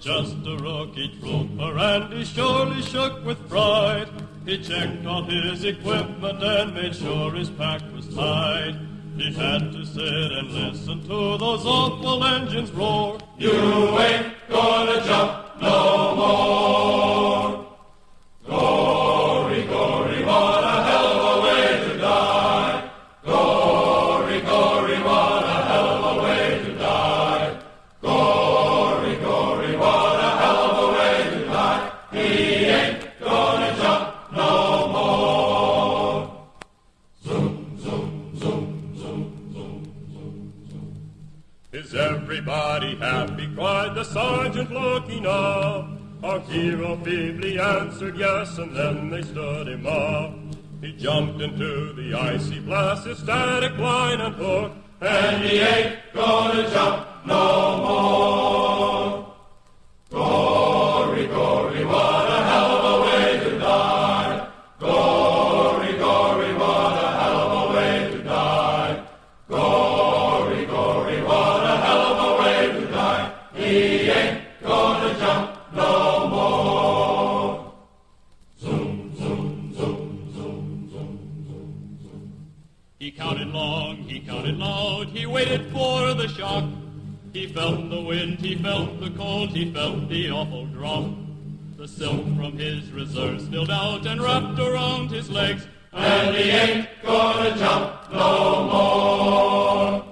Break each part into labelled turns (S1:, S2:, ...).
S1: just a rookie trooper, and he surely shook with pride. He checked all his equipment and made sure his pack was tight. He had to sit and listen to those awful engines roar.
S2: You ain't gonna jump no more.
S1: Is everybody happy? cried the sergeant, looking up. Our hero feebly answered yes, and then they stood him up. He jumped into the icy blast, his static line and hook,
S2: and he ain't gonna jump no more. He
S1: counted long, he counted loud, he waited for the shock. He felt the wind, he felt the cold, he felt the awful drop. The silk from his reserves spilled out and wrapped around his legs.
S2: And he ain't gonna jump no more.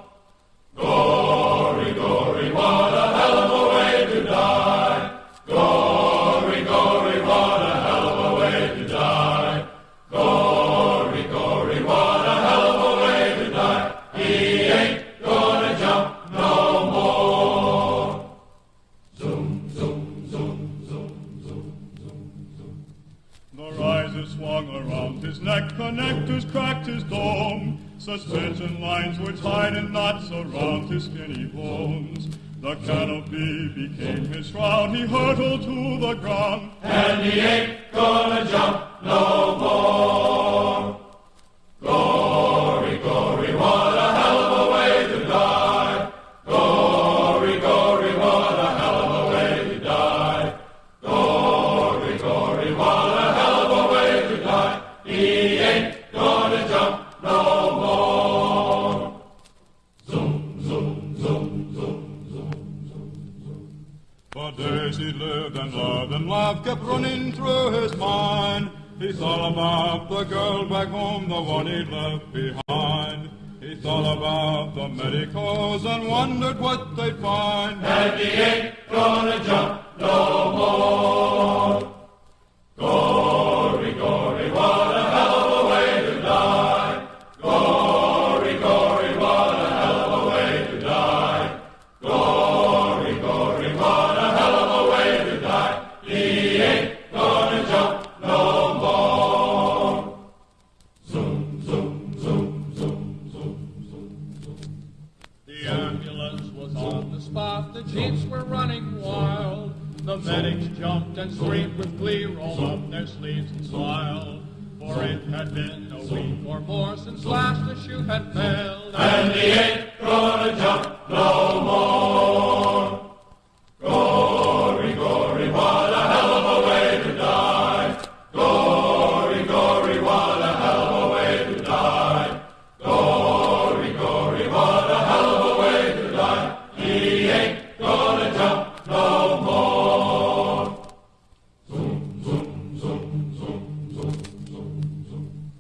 S1: Cracked his dome. Suspension lines were tied in knots around his skinny bones. The canopy became his shroud, he hurtled to the ground.
S2: And he ain't
S1: For days he lived and loved and love kept running through his mind. He thought about the girl back home, the one he'd left behind. He thought about the medicos and wondered what they'd find.
S2: And he ain't gonna jump no more.
S1: Spot, the jeeps were running wild. The medics jumped and screamed with glee, rolled up their sleeves and smiled. For it had been a week or more since last the shoe had failed.
S2: And he ain't gonna jump no more. He ain't gonna jump no more. Zoom, zoom, zoom, zoom, zoom, zoom, zoom.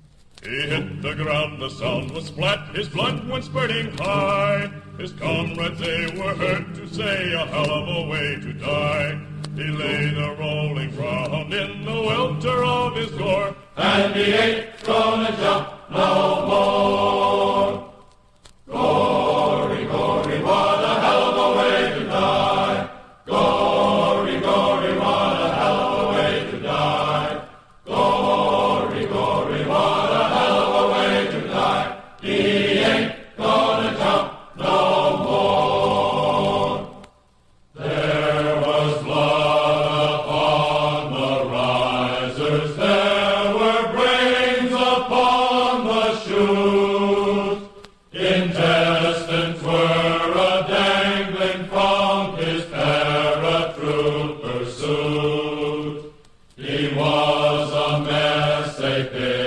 S1: He hit the ground, the sound was flat, his blood went spurting high. His comrades, they were heard to say a hell of a way to die. He lay the rolling ground in the welter of his gore.
S2: And he ain't gonna jump no. Amen.